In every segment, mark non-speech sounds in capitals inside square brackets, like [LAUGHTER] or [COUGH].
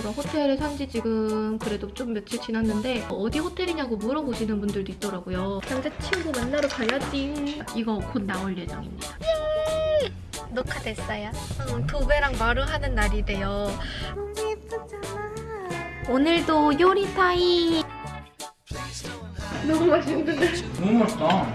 제가 호텔에 산지 지금 그래도 좀 며칠 지났는데 어디 호텔이냐고 물어보시는 분들도 있더라고요. 남자친구 만나러 가야지. 이거 곧 나올 예정입니다. 녹화됐어요. 응, 도배랑 마루 하는 날이래요. 너무 예쁘잖아. 오늘도 요리 타임. 너무 맛있는데. 너무 맛있다.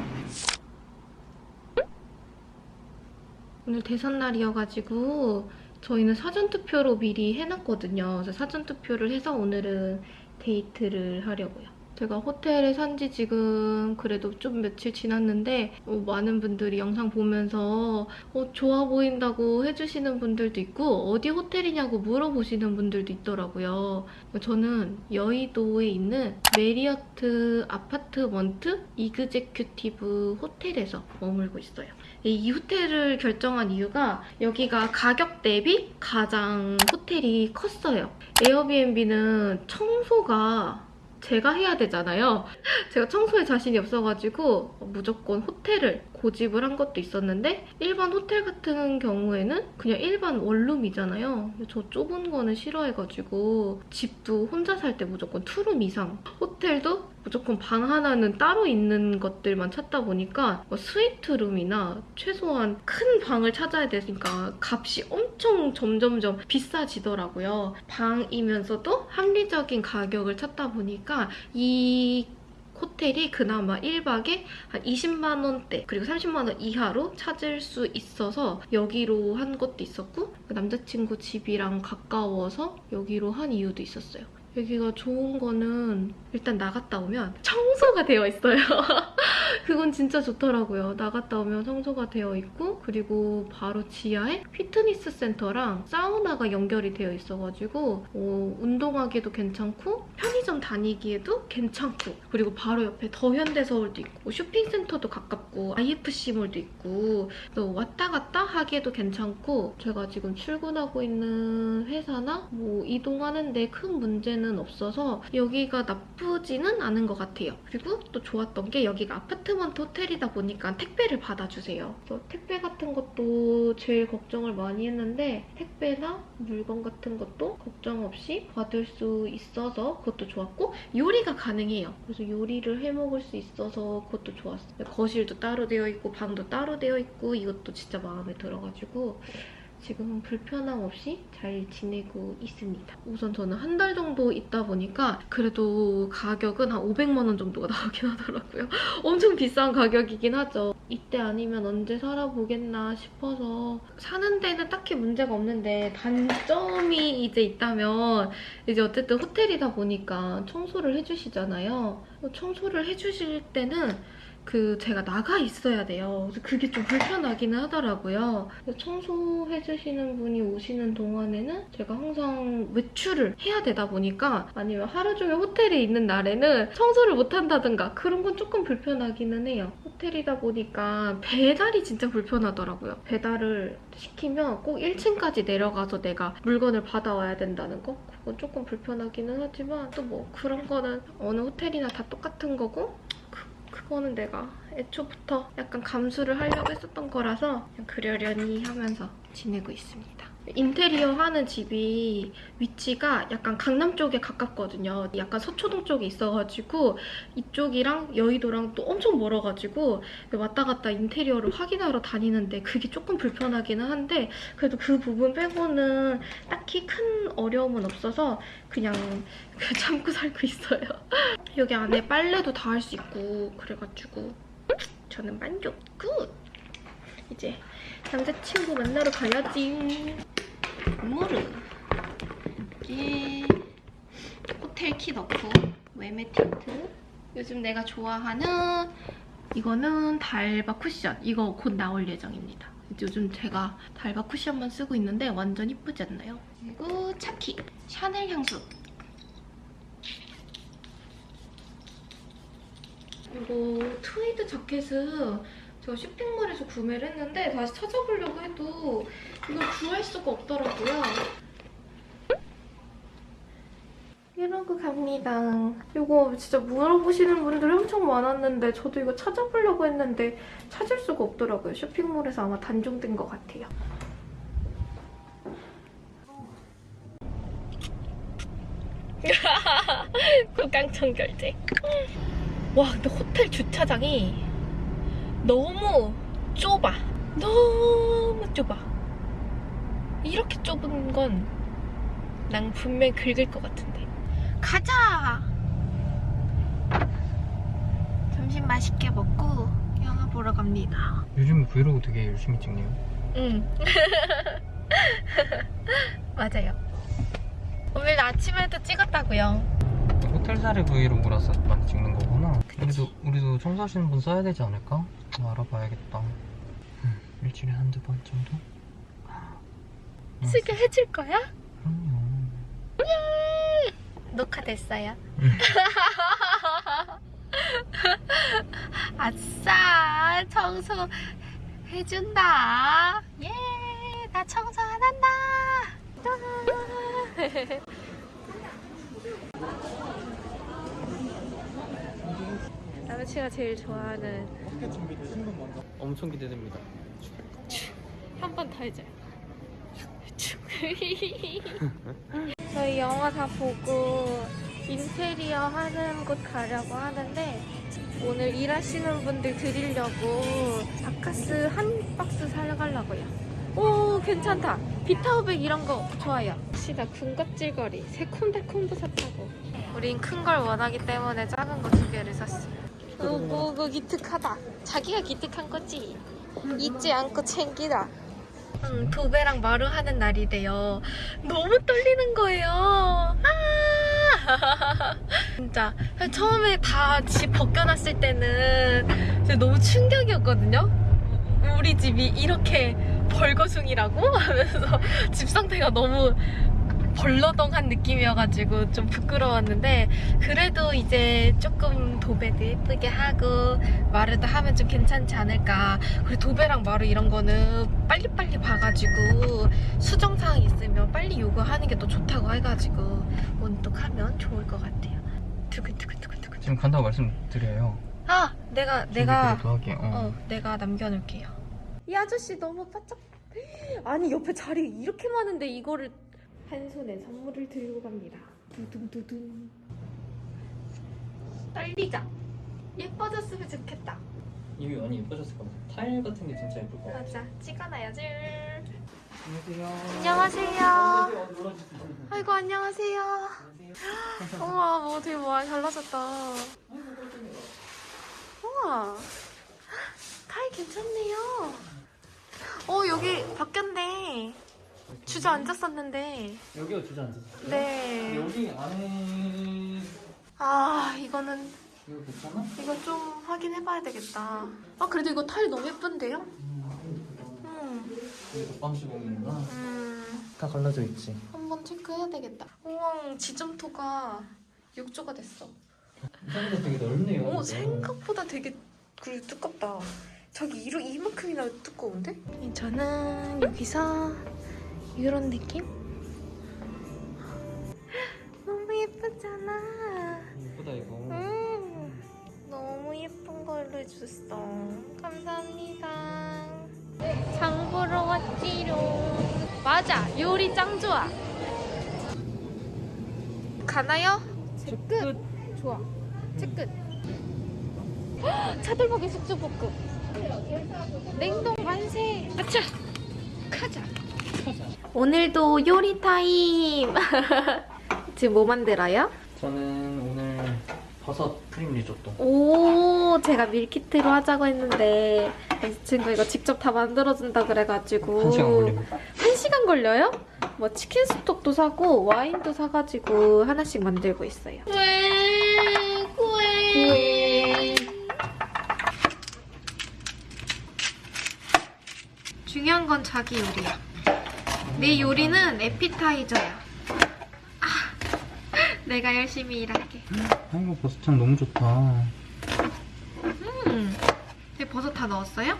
오늘 대선 날이어가지고 저희는 사전투표로 미리 해놨거든요. 그래서 사전투표를 해서 오늘은 데이트를 하려고요. 제가 호텔에 산 지 지금 그래도 좀 며칠 지났는데 어, 많은 분들이 영상 보면서 어, 좋아 보인다고 해주시는 분들도 있고 어디 호텔이냐고 물어보시는 분들도 있더라고요. 저는 여의도에 있는 메리어트 아파트먼트 이그제큐티브 호텔에서 머물고 있어요. 이 호텔을 결정한 이유가 여기가 가격 대비 가장 호텔이 컸어요. 에어비앤비는 청소가 제가 해야 되잖아요. [LAUGHS] 제가 청소에 자신이 없어가지고 무조건 호텔을 고집을 한 것도 있었는데 일반 호텔 같은 경우에는 그냥 일반 원룸이잖아요. 저 좁은 거는 싫어해가지고 집도 혼자 살 때 무조건 투룸 이상 호텔도 무조건 방 하나는 따로 있는 것들만 찾다 보니까 뭐 스위트룸이나 최소한 큰 방을 찾아야 되니까 값이 엄청 점점점 비싸지더라고요. 방이면서도 합리적인 가격을 찾다 보니까 이 호텔이 그나마 1박에 한 20만 원대 그리고 30만 원 이하로 찾을 수 있어서 여기로 한 것도 있었고 남자친구 집이랑 가까워서 여기로 한 이유도 있었어요. 여기가 좋은 거는 일단 나갔다 오면 청소가 되어 있어요. [LAUGHS] 그건 진짜 좋더라고요. 나갔다 오면 청소가 되어 있고 그리고 바로 지하에 피트니스 센터랑 사우나가 연결이 되어 있어가지고 어, 운동하기도 괜찮고 편의점 다니기에도 괜찮고 그리고 바로 옆에 더현대서울도 있고 쇼핑센터도 가깝고 IFC몰도 있고 또 왔다 갔다 하기에도 괜찮고 제가 지금 출근하고 있는 회사나 뭐 이동하는데 큰 문제는 없어서 여기가 나쁘지는 않은 것 같아요. 그리고 또 좋았던 게 여기가 아파트 먼트 호텔이다 보니까 택배를 받아주세요. 그래서 택배 같은 것도 제일 걱정을 많이 했는데 택배나 물건 같은 것도 걱정 없이 받을 수 있어서 그것도 좋았고 요리가 가능해요. 그래서 요리를 해 먹을 수 있어서 그것도 좋았어요. 거실도 따로 되어 있고 방도 따로 되어 있고 이것도 진짜 마음에 들어가지고 지금은 불편함 없이 잘 지내고 있습니다. 우선 저는 한 달 정도 있다 보니까 그래도 가격은 한 500만 원 정도가 [LAUGHS] 나오긴 하더라고요. 엄청 비싼 가격이긴 하죠. 이때 아니면 언제 살아보겠나 싶어서 사는 데는 딱히 문제가 없는데 단점이 이제 있다면 이제 어쨌든 호텔이다 보니까 청소를 해주시잖아요. 청소를 해주실 때는 그 제가 나가 있어야 돼요. 그래서 그게 좀 불편하기는 하더라고요. 청소해주시는 분이 오시는 동안에는 제가 항상 외출을 해야 되다 보니까 아니면 하루 종일 호텔에 있는 날에는 청소를 못한다든가 그런 건 조금 불편하기는 해요. 호텔이다 보니까 배달이 진짜 불편하더라고요. 배달을 시키면 꼭 1층까지 내려가서 내가 물건을 받아와야 된다는 거? 그건 조금 불편하기는 하지만 또 뭐 그런 거는 어느 호텔이나 다 똑같은 거고 그거는 내가 애초부터 약간 감수를 하려고 했었던 거라서 그냥 그러려니 하면서 지내고 있습니다. 인테리어 하는 집이 위치가 약간 강남 쪽에 가깝거든요. 약간 서초동 쪽에 있어가지고 이쪽이랑 여의도랑 또 엄청 멀어가지고 왔다 갔다 인테리어를 확인하러 다니는데 그게 조금 불편하기는 한데 그래도 그 부분 빼고는 딱히 큰 어려움은 없어서 그냥 [LAUGHS] 참고 살고 있어요. [LAUGHS] 여기 안에 빨래도 다 할 수 있고 그래가지고 저는 만족! Good! 이제 남자친구 만나러 가야지. 무르 여기 호텔 키 넣고 외메 틴트. 요즘 내가 좋아하는 이거는 달바 쿠션. 이거 곧 나올 예정입니다. 요즘 제가 달바 쿠션만 쓰고 있는데 완전 이쁘지 않나요? 그리고 차키 샤넬 향수. 이거 트위드 자켓은 제가 쇼핑몰에서 구매를 했는데 다시 찾아보려고 해도 이걸 구할 수가 없더라고요. 이러고 갑니다. 이거 진짜 물어보시는 분들이 엄청 많았는데 저도 이거 찾아보려고 했는데 찾을 수가 없더라고요. 쇼핑몰에서 아마 단종된 것 같아요. [LAUGHS] 구강청 결제. 와, 근데 호텔 주차장이 너무 좁아. 너무 좁아. 이렇게 좁은 건 난 분명 긁을 것 같은데. 가자! 점심 맛있게 먹고 영화 보러 갑니다. 요즘 브이로그 되게 열심히 찍네요. 응. [LAUGHS] 맞아요. 오늘 아침에도 찍었다고요. 호텔살이 브이로그라서 많이 찍는. 우리도 우리도 청소하시는 분 써야 되지 않을까? 어, 알아봐야겠다. 음, 일주일에 한두 번 정도? 음, 쓰게 해줄 거야? 그럼요. 녹화됐어요. 음. [LAUGHS] 아싸 청소 해준다. 예, 나 청소 안 한다. [LAUGHS] 남친가 제일 좋아하는 엄청 기대됩니다. 한 번 더 해줘요. [LAUGHS] 저희 영화 다 보고 인테리어 하는 곳 가려고 하는데 오늘 일하시는 분들 드리려고 바카스 한 박스 사려가려고요. 오 괜찮다. 비타오백 이런 거 좋아요. 시다 군것질거리 새콤달콤 부사타고 우린 큰 걸 원하기 때문에 작은 거 두 개를 샀어요. 오고 기특하다. 자기가 기특한 거지. 잊지 않고 챙기라. 응, 도배랑 마루 하는 날이래요. 너무 떨리는 거예요. 아! [LAUGHS] 진짜 처음에 다 집 벗겨놨을 때는 진짜 너무 충격이었거든요. 우리 집이 이렇게 벌거숭이라고 [LAUGHS] 하면서 집 상태가 너무 벌러덩한 느낌이어가지고 좀 부끄러웠는데 그래도 이제 조금 도배도 예쁘게 하고 마르도 하면 좀 괜찮지 않을까 그리고 도배랑 마루 이런 거는 빨리빨리 봐가지고 수정사항 있으면 빨리 요구하는 게더 좋다고 해가지고 원독하면 좋을 것 같아요 두근두근두근두근 지금 간다고 말씀드려요. 아 내가 내가. 어. 어 내가 남겨놓을게요 이 아저씨 너무 바짝 아니 옆에 자리 이렇게 많은데 이거를 한 손에 선물을 들고 갑니다. 두둥두둥. 떨리자 예뻐졌으면 좋겠다. 이게 많이 예뻐졌을 것 같아. 타일 같은 게 진짜 예쁠 것 같아. 맞아. 찍어놔야지. 안녕하세요. 안녕하세요. 아이고 안녕하세요. 우와 뭐 되게 많이 달라졌다. 우와. 타이 괜찮네요. 어 여기 바뀌었네 주저앉았었는데 여기가 주저앉았어요? 네. 여기 안에 아 이거는 이거 괜찮아? 이거 좀 확인해봐야 되겠다 아 그래도 이거 타일 너무 예쁜데요? 음, 이게 덮방시공이구나. 음다 갈라져 있지. 한번 체크해야 되겠다 우와 지점토가 6조가 됐어 생각보다 되게 넓네요. 오. 생각보다 되게 그래 두껍다. 저기 이로 이만큼이나 두꺼운데? 저는 여기서 이런 느낌? 너무 예쁘잖아. 예쁘다 이거. 음, 너무 예쁜 걸로 해줬어. 감사합니다. 장 보러 왔지롱. 맞아, 요리 짱 좋아. 가나요? 끝. 좋아. 채끝. 차돌박이 숙주볶음. 냉동 만세. 아차. 가자. 오늘도 요리 타임. [LAUGHS] 지금 뭐 만들어요? 저는 오늘 버섯 크림 리조또. 오, 제가 밀키트로 하자고 했는데 이 친구 이거 직접 다 만들어준다 그래가지고 한 시간 걸립니다. 한 시간 걸려요? 뭐 치킨 스톡도 사고 와인도 사가지고 하나씩 만들고 있어요. 왜? 왜? 중요한 건 자기 요리야. 내 요리는 에피타이저야. 아, [LAUGHS] 내가 열심히 일할게. 아이고 버섯향 너무 좋다. 음, 네, 버섯 다 넣었어요?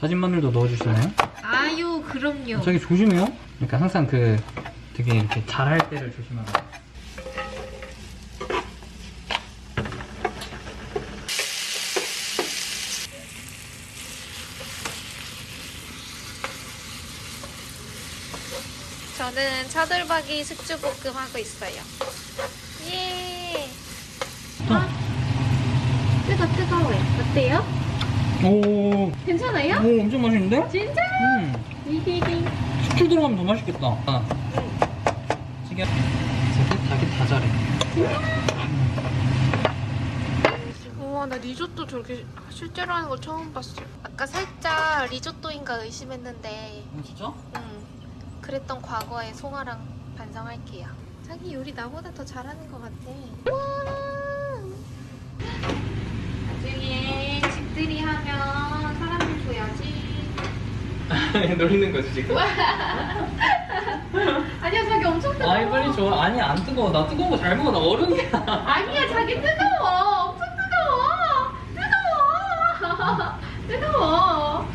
다진 마늘도 넣어주시나요? 아유, 그럼요. 자기 조심해요. 그러니까 항상 그 되게 이렇게 잘할 때를 조심하라. 저는 차돌박이 숙주볶음 하고 있어요. 예. 아, 뜨거 뜨거워요. 어때요? 오, 괜찮아요? 오 엄청 맛있는데? 진짜? 음. 숙주 들어가면 더 맛있겠다. 아. 찌개. 닭이 닭이 다 잘해. 우와 나 리조또 저렇게 실제로 하는 걸 처음 봤어. 아까 살짝 리조또인가 의심했는데 어, 진짜? 응. 그랬던 과거의 송아랑 반성할게요. 자기 요리 나보다 더 잘하는 것 같아. 와. 나중에 집들이 하면 사람들 줘야지. [LAUGHS] 놀리는 거지 지금. [LAUGHS] 아니야 자기 엄청 뜨거워. 아이 빨리 줘. 아니 안 뜨거워. 나 뜨거운 거 잘 먹어. 나 어른이야. 아니야 자기 뜨거워. 엄청 뜨거워. 뜨거워. [LAUGHS] 뜨거워.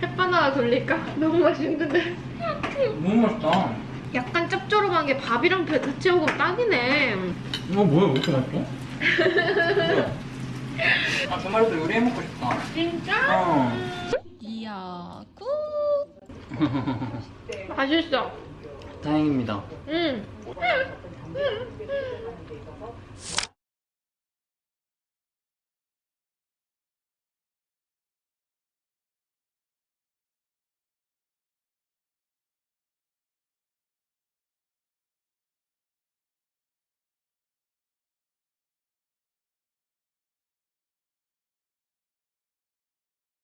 햇반 하나 돌릴까? 너무 맛있는데. 너무 맛있다. 약간 짭조름한 게 밥이랑 배 같이 먹으면 딱이네. 이거 뭐야? 왜 이렇게 맛있어? [LAUGHS] 아 주말에도 요리해 먹고 싶다. 진짜? 어. 이야 Good. [LAUGHS] 맛있어. 다행입니다. 응. [LAUGHS]